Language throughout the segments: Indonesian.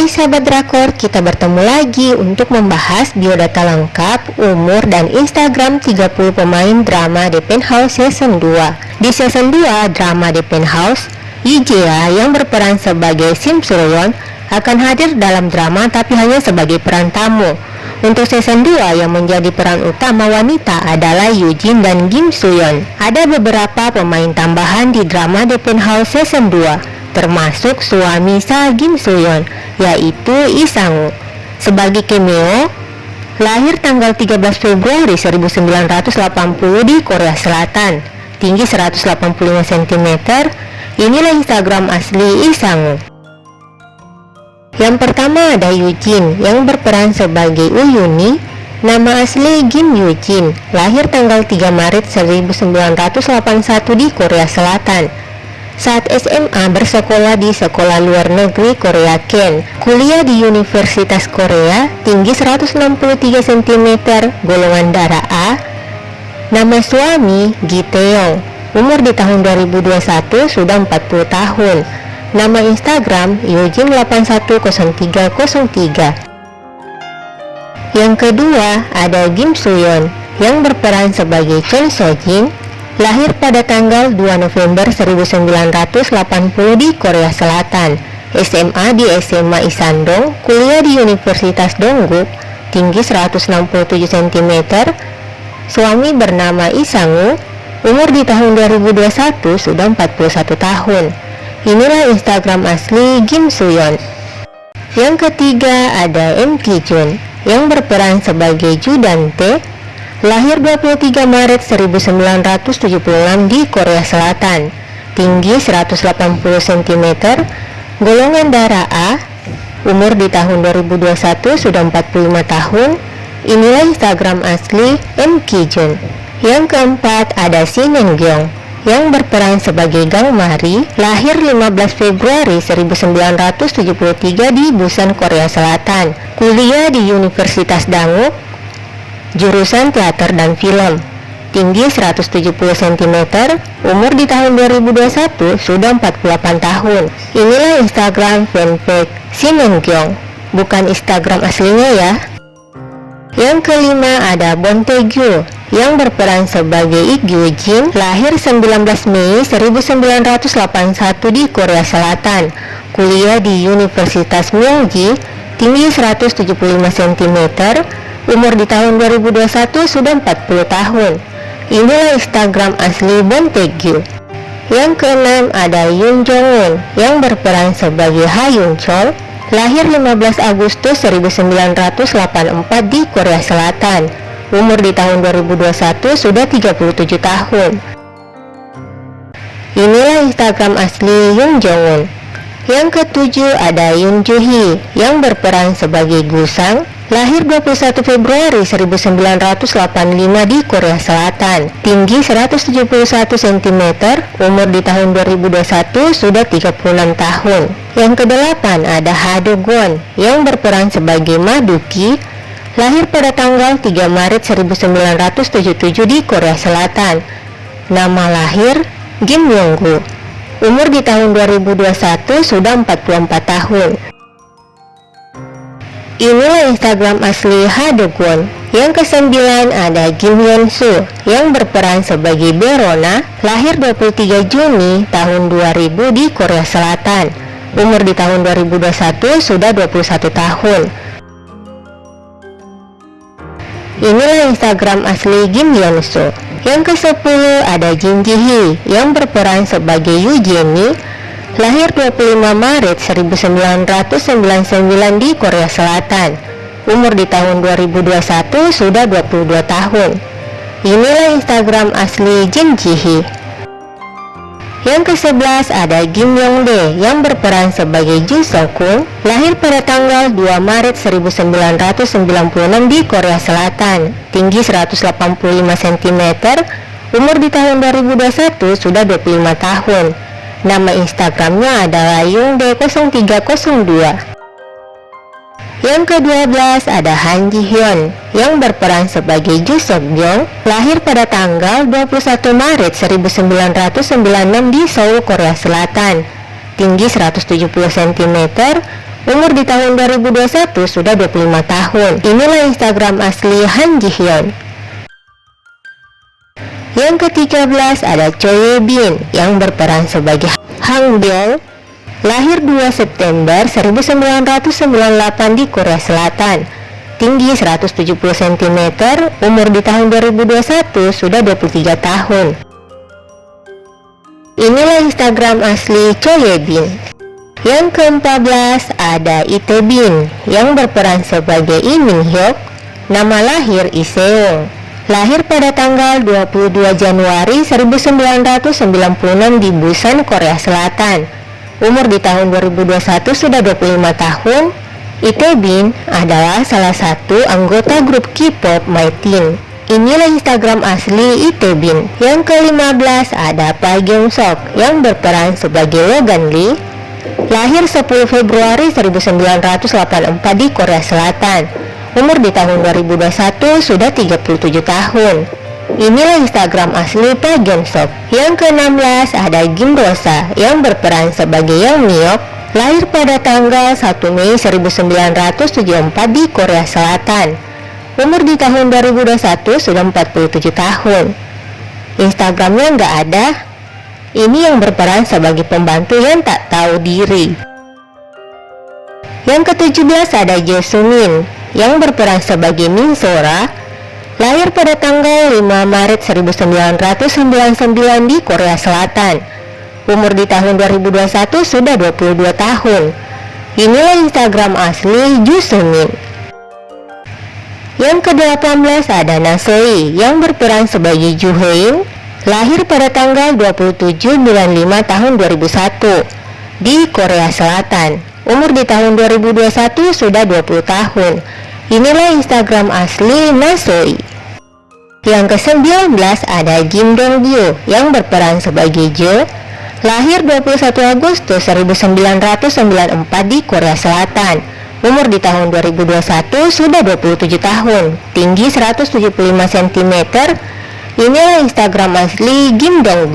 Hai sahabat drakor, kita bertemu lagi untuk membahas biodata lengkap, umur, dan Instagram 30 pemain drama The Penthouse Season 2 Di Season 2 drama The Penthouse, Ijea yang berperan sebagai Sim Suryon akan hadir dalam drama tapi hanya sebagai peran tamu. Untuk season 2 yang menjadi peran utama wanita adalah Yujin dan Kim Suyeon. Ada beberapa pemain tambahan di drama The Penthouse season 2 termasuk suami Sa Kim Soyeon, yaitu Isangu. Sebagai cameo, lahir tanggal 13 Februari 1980 di Korea Selatan, tinggi 185 cm, inilah Instagram asli Isangu. Yang pertama ada Yujin yang berperan sebagai Uyuni Nama asli Kim Yujin, lahir tanggal 3 Maret 1981 di Korea Selatan saat SMA bersekolah di Sekolah Luar Negeri Korea Ken, kuliah di Universitas Korea, tinggi 163 cm, golongan darah A, nama suami Gi Taeyong, umur di tahun 2021 sudah 40 tahun, nama Instagram Yojin810303. Yang kedua ada Kim Suyeon yang berperan sebagai Chon Sojin Lahir pada tanggal 2 November 1980 di Korea Selatan, SMA di SMA Isandong, kuliah di Universitas Dongguk, tinggi 167 cm, suami bernama Isangu, umur di tahun 2021 sudah 41 tahun. Inilah Instagram asli Kim Suyeon. Yang ketiga ada M Ki Jun yang berperan sebagai Ju Dante Lahir 23 Maret 1976 di Korea Selatan. Tinggi 180 cm Golongan darah A Umur di tahun 2021 sudah 45 tahun. Inilah Instagram asli M. Kijun. Yang keempat ada Shin Gyeong yang berperan sebagai Gang Mari lahir 15 Februari 1973 di Busan, Korea Selatan. Kuliah di Universitas Dangu jurusan teater dan film tinggi 170 cm, umur di tahun 2021 sudah 48 tahun. Inilah Instagram fanpage Sinengkyong, bukan Instagram aslinya ya. Yang kelima ada Bon yang berperan sebagai Ik Jin, lahir 19 Mei 1981 di Korea Selatan, kuliah di Universitas Myongji, tinggi 175 cm, umur di tahun 2021 sudah 40 tahun. Inilah Instagram asli Bon Taegyu. Yang keenam ada Yoon Jong Un yang berperan sebagai Ha Yoon Chol, lahir 15 Agustus 1984 di Korea Selatan. Umur di tahun 2021 sudah 37 tahun. Inilah Instagram asli Yoon Jong Un. Yang ketujuh ada Yoon Joo Hee yang berperan sebagai Gusang, Lahir 21 Februari 1985 di Korea Selatan. Tinggi 171 cm Umur di tahun 2021 sudah 36 tahun. Yang kedelapan ada Ha Do Gon Yang berperan sebagai Maduki Lahir pada tanggal 3 Maret 1977 di Korea Selatan. Nama lahir Kim Yong-gu Umur di tahun 2021 sudah 44 tahun Inilah Instagram asli Hadekwon. Yang kesembilan ada Kim Hyun Soo yang berperan sebagai Berona, lahir 23 Juni tahun 2000 di Korea Selatan. Umur di tahun 2021 sudah 21 tahun. Inilah Instagram asli Kim Hyun Soo. Yang ke-10 ada Jin Ji Hee yang berperan sebagai Yu Jenny Lahir 25 Maret 1999 di Korea Selatan. Umur di tahun 2021 sudah 22 tahun. Inilah Instagram asli Jin Ji Hee yang ke-11 ada Kim Yong Dae yang berperan sebagai Ju Sokung, lahir pada tanggal 2 Maret 1996 di Korea Selatan, tinggi 185 cm, umur di tahun 2021 sudah 25 tahun. Nama Instagramnya adalah Yungde0302 Yang ke-12 ada Han Ji Hyun yang berperan sebagai Ju Seok Byung lahir pada tanggal 21 Maret 1996 di Seoul, Korea Selatan tinggi 170 cm Umur di tahun 2021 sudah 25 tahun. Inilah Instagram asli Han Ji Hyun. Yang ke-13 ada Choi Bin yang berperan sebagai Hang. Lahir 2 September 1998 di Korea Selatan. Tinggi 170 cm, umur di tahun 2021 sudah 23 tahun. Inilah Instagram asli Choi Bin. Yang ke-14 ada Ite Bin yang berperan sebagai Lee Min Hyuk. Nama lahir Lee Seung lahir pada tanggal 22 Januari 1996 di Busan, Korea Selatan. Umur di tahun 2021 sudah 25 tahun. Bin adalah salah satu anggota grup K-pop MyTeen. Inilah Instagram asli Bin. Yang ke-15 ada Gyung Sok yang berperan sebagai Logan Lee. Lahir 10 Februari 1984 di Korea Selatan umur di tahun 2021 sudah 37 tahun. Inilah Instagram asli Pak Sok. Yang ke-16 ada Kim Rosa yang berperan sebagai Yang Miok, lahir pada tanggal 1 Mei 1974 di Korea Selatan. Umur di tahun 2021 sudah 47 tahun. Instagramnya nggak ada. Ini yang berperan sebagai pembantu yang tak tahu diri. Yang ke-17 ada Jo Sumin yang berperan sebagai Min Sora, lahir pada tanggal 5 Maret 1999 di Korea Selatan. Umur di tahun 2021 sudah 22 tahun. Inilah Instagram asli Ju Semin. Yang ke-18 ada Nasoi yang berperan sebagai Ju Hein, lahir pada tanggal 27 bulan 5 tahun 2001 di Korea Selatan. Umur di tahun 2021 sudah 20 tahun. Inilah Instagram asli Nasoi. Yang ke-19 ada Kim Dong yang berperan sebagai Jo. Lahir 21 Agustus 1994 di Korea Selatan. Umur di tahun 2021 sudah 27 tahun. Tinggi 175 cm. Inilah Instagram asli Kim Dong.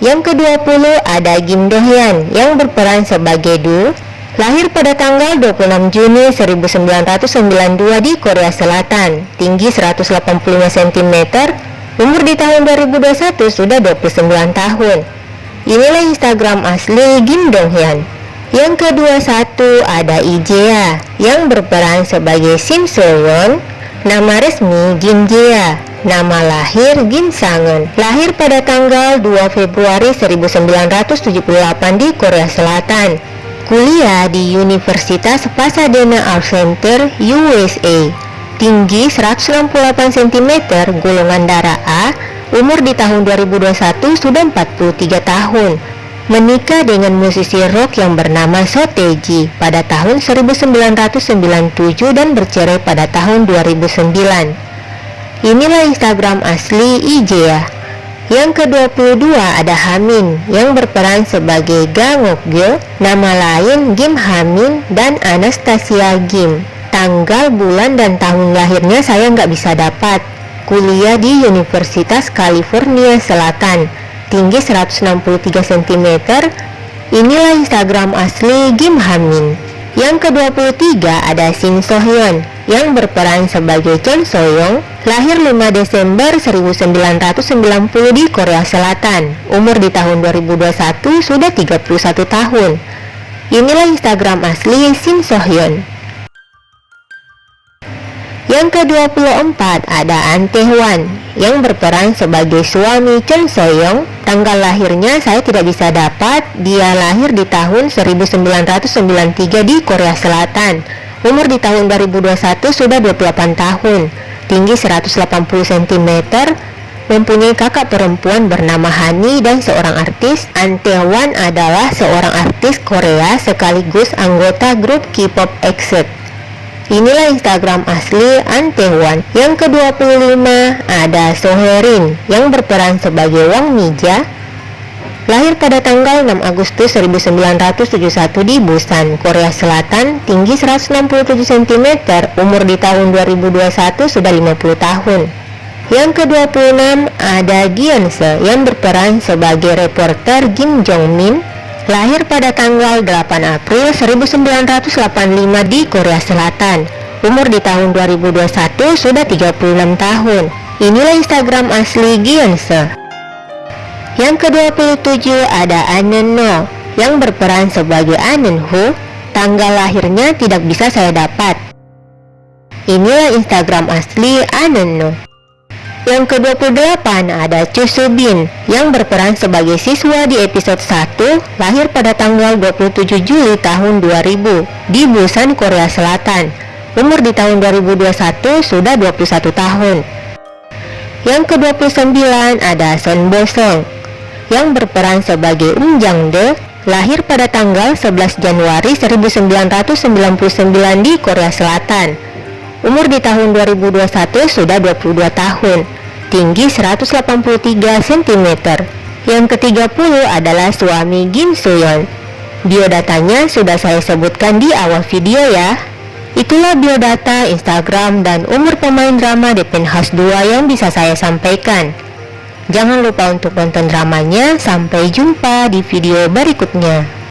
Yang ke-20 ada Kim Do Hyun yang berperan sebagai Du Lahir pada tanggal 26 Juni 1992 di Korea Selatan, tinggi 185 cm, umur di tahun 2021 sudah 29 tahun. Inilah Instagram asli Kim Dong Hyun. Yang kedua satu ada Ijea yang berperan sebagai Sim Seon. Nama resmi Kim Jea, nama lahir Kim Sangen. Lahir pada tanggal 2 Februari 1978 di Korea Selatan Kuliah di Universitas Pasadena Art Center, USA. Tinggi 168 cm, golongan darah A, umur di tahun 2021 sudah 43 tahun. Menikah dengan musisi rock yang bernama Soteji pada tahun 1997 dan bercerai pada tahun 2009. Inilah Instagram asli Ijea. Yang ke-22 ada Hamin yang berperan sebagai Gang Okgyo, nama lain Kim Hamin dan Anastasia Kim. Tanggal, bulan, dan tahun lahirnya saya nggak bisa dapat. Kuliah di Universitas California Selatan, tinggi 163 cm. Inilah Instagram asli Kim Hamin. Yang ke-23 ada Shin Sohyun yang berperan sebagai Chon Soyoung, lahir 5 Desember 1990 di Korea Selatan. Umur di tahun 2021 sudah 31 tahun. Inilah Instagram asli Shin Sohyun. Yang ke-24 ada An Tae-hwan yang berperan sebagai suami Chon Soyoung Tanggal lahirnya saya tidak bisa dapat, dia lahir di tahun 1993 di Korea Selatan. Umur di tahun 2021 sudah 28 tahun, tinggi 180 cm, mempunyai kakak perempuan bernama Hani dan seorang artis. Antewan adalah seorang artis Korea sekaligus anggota grup K-pop EXIT. Inilah Instagram asli Antewan. Yang ke-25 ada Soherin yang berperan sebagai Wang Mija. Lahir pada tanggal 6 Agustus 1971 di Busan, Korea Selatan, tinggi 167 cm, umur di tahun 2021 sudah 50 tahun. Yang ke-26 ada Gyeonse yang berperan sebagai reporter Kim Jong Min Lahir pada tanggal 8 April 1985 di Korea Selatan. Umur di tahun 2021 sudah 36 tahun. Inilah Instagram asli Gyeonse. Yang ke-27 ada Aneno yang berperan sebagai Anenho. Tanggal lahirnya tidak bisa saya dapat. Inilah Instagram asli Aneno. Yang ke-28 ada Chu Subin yang berperan sebagai siswa di episode 1 lahir pada tanggal 27 Juli tahun 2000 di Busan, Korea Selatan. Umur di tahun 2021 sudah 21 tahun. Yang ke-29 ada Son Bo Song yang berperan sebagai Um Jang De lahir pada tanggal 11 Januari 1999 di Korea Selatan. Umur di tahun 2021 sudah 22 tahun tinggi 183 cm. Yang ke-30 adalah suami Kim Soyeon. Biodatanya sudah saya sebutkan di awal video ya. Itulah biodata, Instagram, dan umur pemain drama The Penthouse 2 yang bisa saya sampaikan. Jangan lupa untuk nonton dramanya, sampai jumpa di video berikutnya.